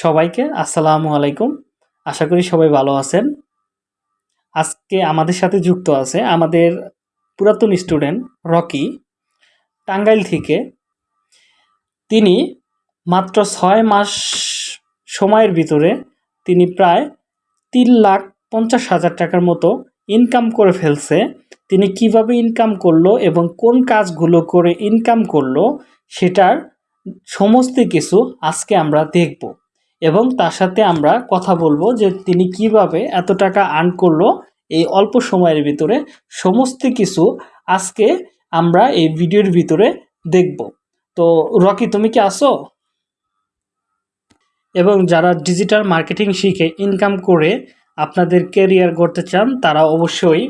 সবাইকে আসসালামু আলাইকুম। আশা করি সবাই ভালো আছেন। আজকে আমাদের সাথে যুক্ত আছে আমাদের পুরাতন স্টুডেন্ট রকি টাঙ্গাইল থেকে। তিনি মাত্র ছয় মাস সময়ের ভিতরে তিনি প্রায় তিন লাখ পঞ্চাশ হাজার টাকার মতো ইনকাম করে ফেলছে। তিনি কীভাবে ইনকাম করল এবং কোন কাজগুলো করে ইনকাম করল, সেটার সমস্ত কিছু আজকে আমরা দেখব। এবং তার সাথে আমরা কথা বলব যে তিনি কীভাবে এত টাকা আর্ন করল এই অল্প সময়ের ভিতরে। সমস্ত কিছু আজকে আমরা এই ভিডিওর ভিতরে দেখব। তো রকি, তুমি কি আসো এবং যারা ডিজিটাল মার্কেটিং শিখে ইনকাম করে আপনাদের কেরিয়ার করতে চান, তারা অবশ্যই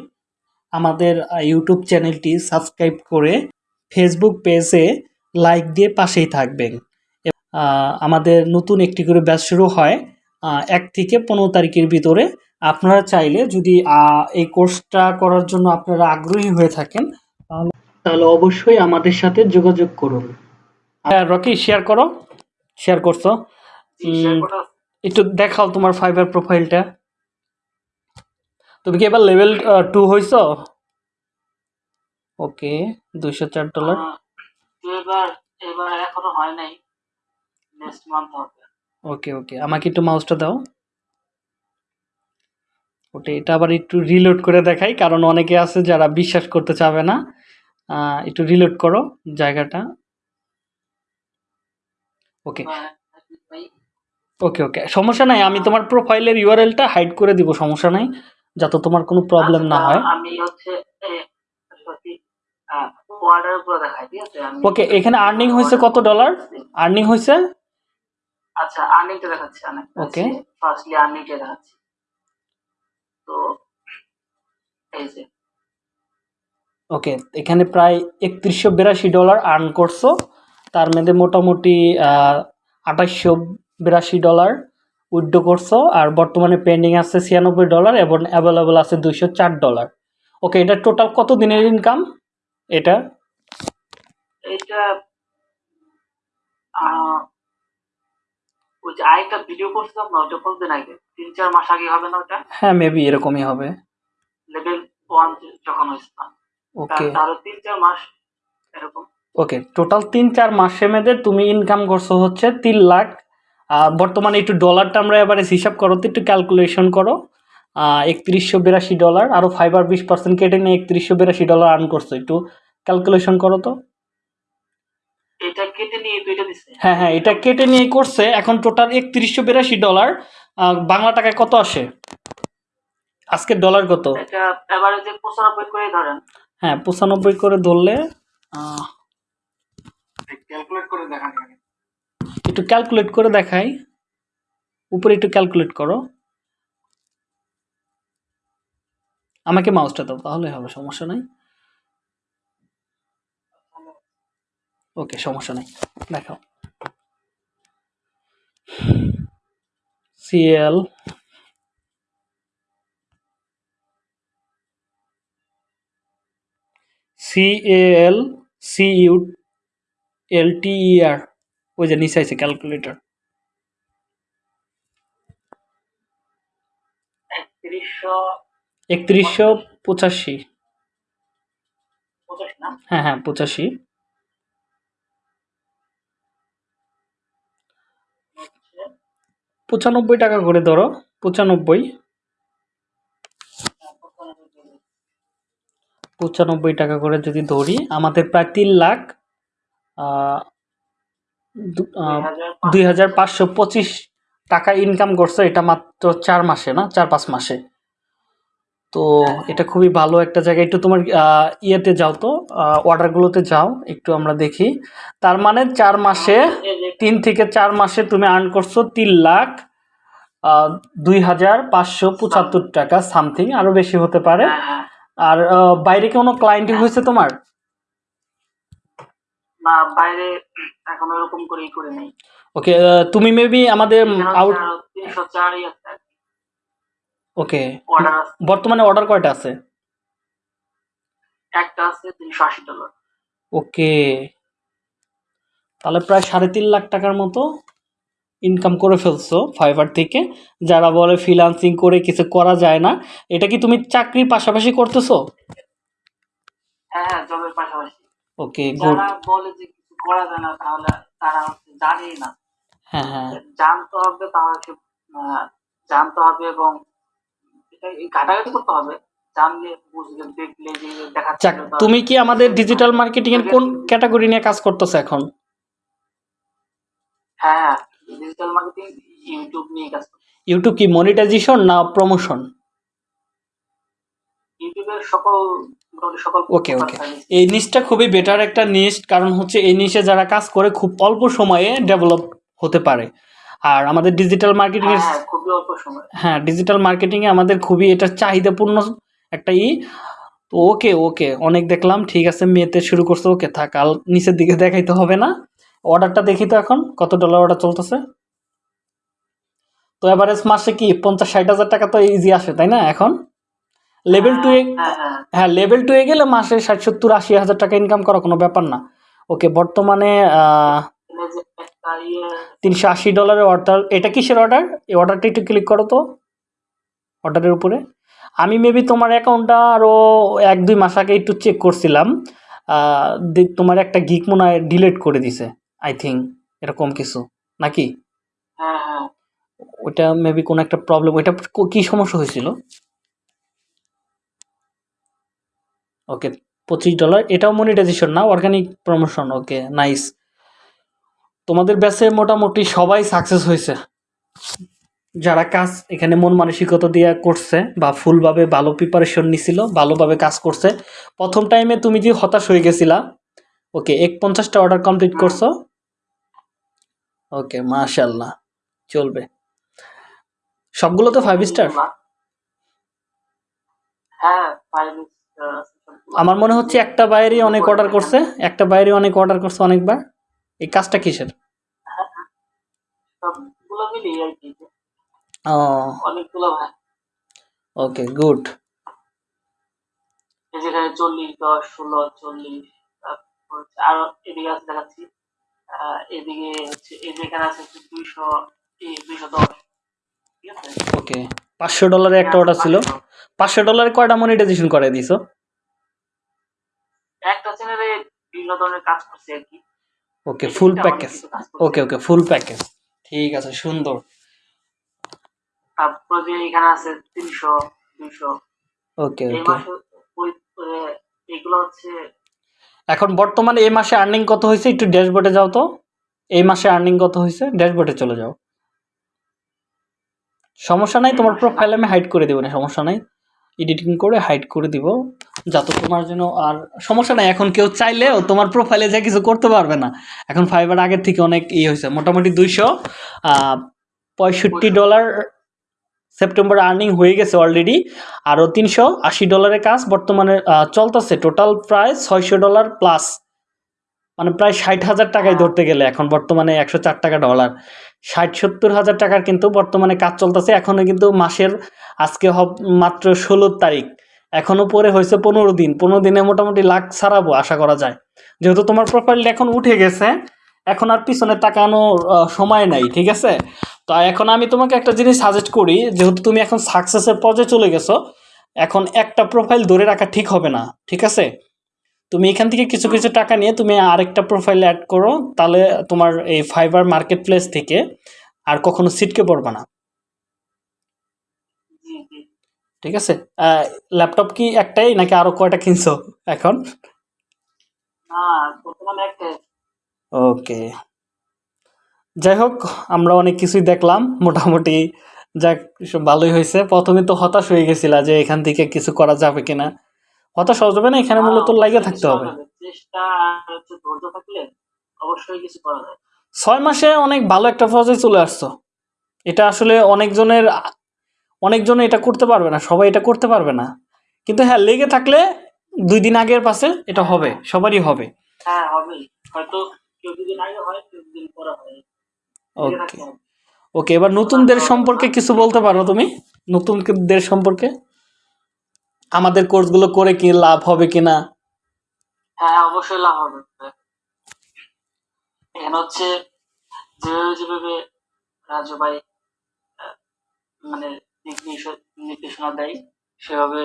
আমাদের ইউটিউব চ্যানেলটি সাবস্ক্রাইব করে ফেসবুক পেজে লাইক দিয়ে পাশেই থাকবেন। আমাদের নতুন একটি করে ব্যাচ শুরু হয় এক থেকে পনেরো তারিখের ভিতরে। আপনারা চাইলে যদি এই কোর্সটা করার জন্য আপনারা আগ্রহী হয়ে থাকেন তাহলে অবশ্যই আমাদের সাথে যোগাযোগ করুন। হ্যাঁ রকি শেয়ার করো শেয়ার করছ? একটু দেখাও তোমার ফাইবার প্রোফাইলটা তুমি কি এবার লেভেল টু হয়েছ ওকে দুইশো চার ডলার এবার এবার এখনও হয় নাই। নেক্সট মান্থ হবে। ওকে ওকে আমাকে একটু মাউসটা দাও। ওটা এটা আবার একটু রিলোড করে দেখাই কারণ অনেকে আছে যারা বিশ্বাস করতে চাবে না। একটু রিলোড করো জায়গাটা। ওকে ওকে ওকে সমস্যা নাই আমি তোমার প্রোফাইলের ইউআরএলটা হাইড করে দিব সমস্যা নাই যাতে তোমার কোনো প্রবলেম না আচ্ছা, হয় আমি হচ্ছে ওকে এখানে আর্নিং হয়েছে কত ডলার আর্নিং হয়েছে? আচ্ছা আর্নিংটা দেখাচ্ছি অনেক Okay. ফার্স্টলি আর্নিংটা দেখাচ্ছি। তো এই যে। ওকে এখানে প্রায় একত্রিশশো বিরাশি ডলার আর্ন করছ। তার মধ্যে মোটামুটি আঠাশশো বিরাশি ডলার উইথড্র করছ। আর বর্তমানে পেন্ডিং আছে ছিয়ানব্বই ডলার এবং অ্যাভেলেবল আছে দুইশো চার ডলার। ওকে এটা টোটাল কত দিনের ইনকাম এটা আহ, ওই যে আরেকটা ভিডিও করছিলাম না ওটা কতদিন আগে? তিন চার মাস আগে হবে না ওটা হ্যাঁ মেবি এরকমই হবে। লেভেল ওয়ান যখন হয়েছিলাম ওকে তারও তিন চার মাস এরকম। ওকে টোটাল তিন চার মাসের মধ্যে তুমি ইনকাম করছ হচ্ছে তিন লাখ। বর্তমানে একটু ডলারটা আমরা এবারে হিসাব করো তো একটু ক্যালকুলেশন করো। একত্রিশশো বিরাশি ডলার আরও ফাইভ আর বিশ পার্সেন্ট কেটে নিয়ে একত্রিশশো বিরাশি ডলার আর্ন করছ একটু ক্যালকুলেশন করো তো। এটা কেটে নিয়ে দুইটা দিছে। হ্যাঁ হ্যাঁ এটা কেটে নিয়ে করছে। এখন টোটাল একত্রিশশো বিরাশি ডলার বাংলা টাকায় কত আসে? আজকের ডলার কত? এটা এবারে যে পঁচানব্বই করে ধরেন। হ্যাঁ পঁচানব্বই করে ধরলে ক্যালকুলেট করে দেখান একটু ক্যালকুলেট করে দেখাই। উপরে একটু ক্যালকুলেট করো। আমাকে মাউসটা দাও তাহলে হবে সমস্যা নাই। ওকে সমস্যা নাই দেখাও। CL CL CU L TER ওই যে নিচে আছে ক্যালকুলেটর একত্রিশশো পঁচাশি। হ্যাঁ হ্যাঁ পঁচাশি। পঁচানব্বই টাকা করে ধরো, পঁচানব্বই। পঁচানব্বই টাকা করে যদি ধরি, আমাদের প্রায় তিন লাখ দুই হাজার পাঁচশো পঁচিশ টাকা ইনকাম করছে, এটা মাত্র চার মাসে না, চার পাঁচ মাসে। তো এটা খুবই ভালো একটা জায়গা। একটু তোমার ইয়েতে যাও তো অর্ডারগুলোতে যাও একটু আমরা দেখি। তার মানে চার মাসে তিন থেকে চার মাসে তুমি আর্ন করছ তিন লাখ দুই হাজার পাঁচশো পঁচাত্তর টাকা সামথিং আরও বেশি হতে পারে। আর বাইরে কোনো ক্লায়েন্ট হয়েছে তোমার? না বাইরে এখন ওরকম করেই করে নেই। ওকে তুমি মেবি আমাদের আউট ওকে অর্ডার আছে। বর্তমানে অর্ডার কয়টা আছে? একটা আছে তিনশো আশি ডলার ওকে তাহলে প্রায় সাড়ে তিন লাখ টাকার মতো ইনকাম করে ফেলছো ফাইবার থেকে। যারা বলে ফ্রিলান্সিং করে কিছু করা যায় না এটা কি তুমি চাকরির পাশাপাশি করতেছো? হ্যাঁ হ্যাঁ জবের পাশাপাশি। ওকে গুড যারা বলে যে কিছু করা যায় না তাহলে তারা হচ্ছে জানেই না। হ্যাঁ হ্যাঁ। জানতে হবে তাহলে জানতে হবে এবং এই ঘাটাঘাটি করতে হবে। যাক তুমি কি আমাদের ডিজিটাল মার্কেটিং এর কোন ক্যাটাগরি নিয়ে কাজ করতেছো এখন? হ্যাঁ ডিজিটাল মার্কেটিং ইউটিউব নিয়ে কাজ ইউটিউব কি মনিটাইজেশন না প্রমোশন ইউটিউবের সকল ওকে ওকে এই নিচটা খুবই বেটার একটা নিচ কারণ হচ্ছে এই নিচে যারা কাজ করে খুব অল্প সময়ে ডেভেলপ হতে পারে। আর আমাদের ডিজিটাল মার্কেটিং এর হ্যাঁ হ্যাঁ খুবই অল্প সময়। হ্যাঁ ডিজিটাল মার্কেটিং এ আমাদের খুবই এটা চাহিদাপূর্ণ একটা ই। তো ওকে ওকে অনেক দেখলাম ঠিক আছে মেতে শুরু করছে ওকে থাক আর নিচের দিকে দেখাইতে হবে না। অর্ডারটা দেখি তো এখন কত ডলার অর্ডার চলতেছে? তো এভারেজ মাসে কি পঞ্চাশ ষাট হাজার টাকা তো ইজি আসে তাই না এখন? লেভেল টু হ্যাঁ হ্যাঁ হ্যাঁ। লেভেল টু এ গেলে মাসে ষাট সত্তর আশি হাজার টাকা ইনকাম করা কোনো ব্যাপার না। ওকে বর্তমানে তিনশো আশি ডলারের অর্ডার এটা কিসের অর্ডার এই অর্ডারটা একটু ক্লিক করো তো। অর্ডারের উপরে। আমি মেবি তোমার অ্যাকাউন্টটা আরও এক দুই মাস আগে একটু চেক করছিলাম। তোমার একটা গিক মনে হয় ডিলেট করে দিছে আই থিঙ্ক এরকম কিছু। নাকি? হ্যাঁ হ্যাঁ। ওইটা মেবি কোনো একটা প্রবলেম ওইটা কি সমস্যা হয়েছিল? ওকে পঁচিশ ডলার এটাও মনিটাইজেশন না অর্গানিক প্রমোশন ওকে নাইস তোমাদের ব্যাচে মোটামুটি সবাই সাকসেস হয়েছে। যারা কাজ এখানে মন মানসিকতা দিয়ে করছে বা ফুলভাবে ভালো প্রিপারেশন নিছিল ভালোভাবে কাজ করছে প্রথম টাইমে তুমি যে হতাশ হয়ে গেছিলা ওকে এক পঞ্চাশটা অর্ডার কমপ্লিট করছ। ওকে মাশাল্লাহ চলবে। সবগুলো তো ফাইভ স্টার হ্যাঁ আমার মনে হচ্ছে একটা বাইরে অনেক অর্ডার করছে একটা বাইরে অনেক অর্ডার করছে অনেকবার। এই কাজটা কিসের? ও। Okay good. যেখানে চল্লিশ দশ ষোলো চল্লিশ আরও এদিকে আছে দেখাচ্ছি। আহ, এদিকে হচ্ছে এই যেখানে আছে দুইশো দুইশো দশ। ওকে পাঁচশো ডলারে একটা অর্ডার ছিল। পাঁচশো ডলারে। কয়টা মনিটাইজেশন করে দিছো? একটা চ্যানেলে বিভিন্ন ধরনের কাজ করছে আর কি। ওকে ফুল প্যাকেজ। ওকে ওকে ফুল প্যাকেজ ঠিক আছে সুন্দর। তারপর যে এখানে আছে তিনশো দুইশো ওকে এগুলো হচ্ছে এখন বর্তমানে এই মাসে আর্নিং কত হয়েছে? একটু ড্যাশবোর্ডে যাও তো। এই মাসে আর্নিং কত হয়েছে? ড্যাশবোর্ডে চলে যাও। সমস্যা নাই তোমার প্রোফাইল আমি হাইড করে দেবো না সমস্যা নাই। এডিটিং করে হাইড করে দিব। যাতে তোমার জন্য আর সমস্যা নাই। এখন কেউ চাইলেও তোমার প্রোফাইলে যা কিছু করতে পারবে না। এখন ফাইবার আগের থেকে অনেক ই হয়েছে, মোটামুটি দুইশো পঁয়ষট্টি ডলার সেপ্টেম্বর আর্নিং হয়ে গেছে অলরেডি আরও তিনশো, আশি ডলারের কাজ বর্তমানে চলতেছে। টোটাল প্রায় ছয়শো ডলার প্লাস মানে প্রায় ষাট হাজার টাকায় ধরতে গেলে এখন বর্তমানে একশো চার টাকা ডলার ষাট সত্তর হাজার টাকার কিন্তু বর্তমানে কাজ চলতেছে। এখনও কিন্তু মাসের আজকে মাত্র ষোলো তারিখ। এখনও পরে হয়েছে পনেরো দিন। পনেরো দিনে মোটামুটি লাখ ছাড়াবো, আশা করা যায়। যেহেতু তোমার প্রোফাইলটা এখন উঠে গেছে, এখন আর পিছনে তাকানোর সময় নাই, ঠিক আছে? তো এখন আমি তোমাকে একটা জিনিস সাজেস্ট করি, যেহেতু তুমি এখন সাকসেসের পর্যায়ে চলে গেছো, এখন একটা প্রোফাইল ধরে রাখা ঠিক হবে না, ঠিক আছে? তুমি এখান থেকে কিছু কিছু টাকা নিয়ে তুমি আরেকটা প্রোফাইল অ্যাড করো, তাহলে তোমার এই ফাইবার মার্কেট প্লেস থেকে আর কখনো সিটকে পড়বে না। ঠিক আছে? ল্যাপটপ কি একটাই নাকি আরও কয়টা কিনছো এখন? না বর্তমানে একটা ওকে যাই হোক আমরা অনেক কিছুই দেখলাম মোটামুটি। যাক ভালোই হয়েছে। প্রথমে তো হতাশ হয়ে গেছিলা যে এখান থেকে কিছু করা যাবে কিনা। হতাশ হওয়া যাবে না এখানে মূলত লাগে থাকতে হবে। ছয় মাসে অনেক ভালো একটা পর্যায়ে চলে আসছো। এটা আসলে অনেকজনের অনেকজন এটা করতে পারবে না সবাই এটা করতে পারবে না। কিন্তু হ্যাঁ লেগে থাকলে দুই দিন আগের পাশে এটা হবে সবারই হবে। হ্যাঁ হবে হয়তো কেউ দুদিন আগে হয় কেউ দুদিন পরে হয়। ওকে ওকে এবার নতুনদের সম্পর্কে কিছু বলতে পারো তুমি? নতুনদের সম্পর্কে? আমাদের কোর্সগুলো করে কি লাভ হবে কিনা? হ্যাঁ অবশ্যই লাভ হবে। এখানে হচ্ছে যেভাবে যেভাবে রাজু ভাই মানে নির্দেশনা দেয়, সেভাবে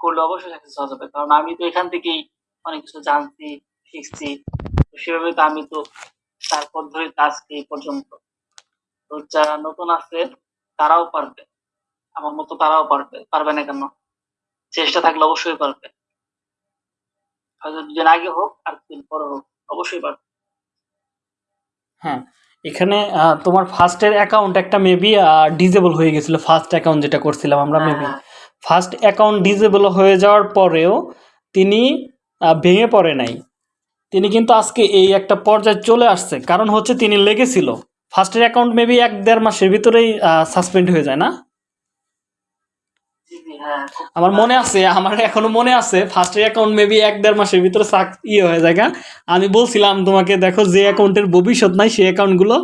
করলে অবশ্যই সাকসেস হওয়া যাবে। কারণ আমি তো এখান থেকেই অনেক কিছু জানছি, শিখছি সেভাবে তো আমি তো তারপর ধরে আজকে এই পর্যন্ত। তো যারা নতুন আছে, তারাও পারবে। আমার মতো তারাও পারবে। পারবে না কেন? চেষ্টা থাকলে অবশ্যই পারবে। হয়তো দুদিন আগে হোক আর দুদিন পরে হোক, অবশ্যই পারবে। হ্যাঁ এখানে তোমার ফার্স্টের অ্যাকাউন্ট একটা মেবি ডিজেবল হয়ে গেছিল ফার্স্ট অ্যাকাউন্ট যেটা করছিলাম আমরা মেবি। ফার্স্ট অ্যাকাউন্ট ডিজেবল হয়ে যাওয়ার পরেও তিনি ভেঙে পড়ে নাই। তিনি কিন্তু আজকে এই একটা পর্যায়ে চলে আসছে। কারণ হচ্ছে তিনি লেগেছিল। ফার্স্টের অ্যাকাউন্ট মেবি এক দেড় মাসের ভিতরেই সাসপেন্ড হয়ে যায় না? আমার মনে আছে, আমার এখনও মনে আছে ফার্স্টের অ্যাকাউন্ট মেবি এক দেড় মাসের ভিতরে ইয়ে হয়ে যায়। আমি বলছিলাম তোমাকে, দেখো যে অ্যাকাউন্টের ভবিষ্যৎ নাই, সেই অ্যাকাউন্টগুলো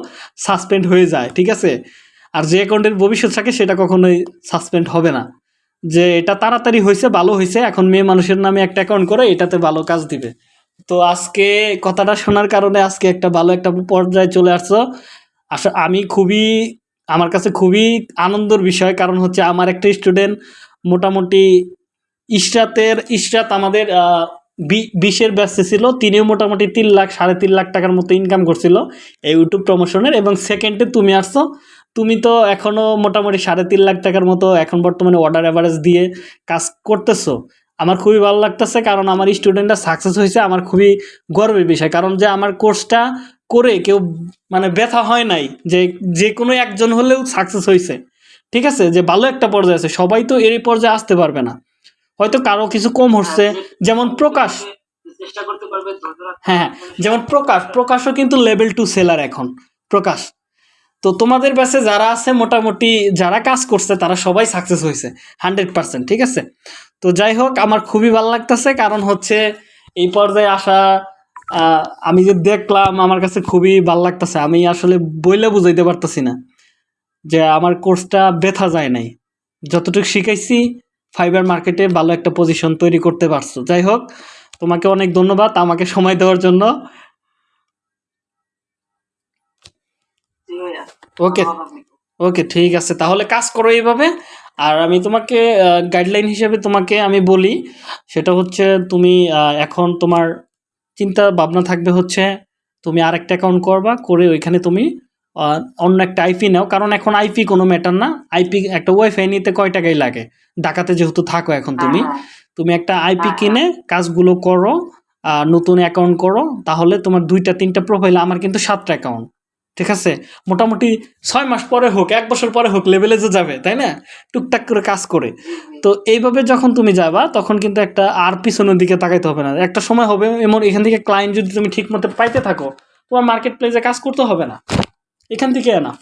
সাসপেন্ড হয়ে যায়, ঠিক আছে? আর যে অ্যাকাউন্টের ভবিষ্যৎ থাকে, সেটা কখনোই সাসপেন্ড হবে না। যে এটা তাড়াতাড়ি হয়েছে, ভালো হয়েছে, এখন মেয়ে মানুষের নামে একটা অ্যাকাউন্ট করে, এটাতে ভালো কাজ দিবে। তো আজকে কথাটা শোনার কারণে আজকে একটা ভালো একটা পর্যায়ে চলে আসছো আসলে আমি খুবই আমার কাছে খুবই আনন্দের বিষয়, কারণ হচ্ছে আমার একটা স্টুডেন্ট মোটামুটি ইশরাতের ইশরাত আমাদের বিশের ব্যস্ত ছিল, তিনিও মোটামুটি তিন লাখ, সাড়ে তিন লাখ টাকার মতো ইনকাম করছিল এই ইউটিউব প্রমোশনের এবং সেকেন্ডে তুমি আসছো, তুমি তো এখনও মোটামুটি সাড়ে তিন লাখ টাকার মতো এখন বর্তমানে অর্ডার অ্যাভারেজ দিয়ে কাজ করতেছো। আমার খুবই ভালো লাগতেছে কারণ আমার স্টুডেন্টরা সাকসেস হয়েছে আমার খুবই গর্বের বিষয়। কারণ যে আমার কোর্সটা করে কেউ মানে ব্যথা হয় নাই যে যে কোনো একজন হলেও সাকসেস হয়েছে। ঠিক আছে? যে ভালো একটা পর্যায়ে আছে সবাই তো এর পর্যায়ে আসতে পারবে না। হয়তো কারও কিছু কম হচ্ছে হ্যাঁ, যেমন প্রকাশ। রাখতে হ্যাঁ যেমন প্রকাশ প্রকাশও কিন্তু লেভেল টু সেলার এখন প্রকাশ। তো তোমাদের ব্যাচে যারা আছে মোটামুটি যারা কাজ করছে তারা সবাই সাকসেস হয়েছে হান্ড্রেড পার্সেন্ট ঠিক আছে? তো যাই হোক আমার খুবই ভালো লাগতেছে। কারণ হচ্ছে এই পর্যায়ে আসা আমি যে দেখলাম আমার কাছে খুবই ভালো লাগতেছে। আমি আসলে বইলে বুঝাইতে পারতেছি না যে আমার কোর্সটা ব্যথা যায় নাই। যতটুকু শিখাইছি ফাইবার মার্কেটে ভালো একটা পজিশন তৈরি করতে পারছ। যাই হোক তোমাকে অনেক ধন্যবাদ আমাকে সময় দেওয়ার জন্য। ওকে। ওকে ঠিক আছে। তাহলে কাজ করো এইভাবে। আর আমি তোমাকে গাইডলাইন হিসেবে তোমাকে আমি বলি সেটা হচ্ছে তুমি এখন তোমার চিন্তা ভাবনা থাকবে হচ্ছে তুমি আরেকটা অ্যাকাউন্ট করবা করে ওইখানে তুমি অন্য একটা আইপি নাও। কারণ এখন আইপি কোনো ম্যাটার না। আইপি একটা ওয়াইফাই নিতে কয় টাকাই লাগে? ঢাকাতে যেহেতু থাকো এখন তুমি। হ্যাঁ, তুমি একটা আইপি হ্যাঁ, কিনে কাজগুলো করো আর নতুন অ্যাকাউন্ট করো তাহলে তোমার দুইটা তিনটা প্রোফাইল আমার কিন্তু সাতটা অ্যাকাউন্ট ঠিক আছে? মোটামুটি ছয় মাস পরে হোক, এক বছর পরে হোক লেভেলে যে যাবে, তাই না? টুকটাক করে কাজ করে। তো এইভাবে যখন তুমি যাবা, তখন কিন্তু একটা আর পিছনের দিকে তাকাইতে হবে না। একটা সময় হবে, এমন এখান থেকে ক্লায়েন্ট যদি তুমি ঠিক মতো পাইতে থাকো, তোমার মার্কেট প্লেসে কাজ করতে হবে না। এখান থেকে না।